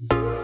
you.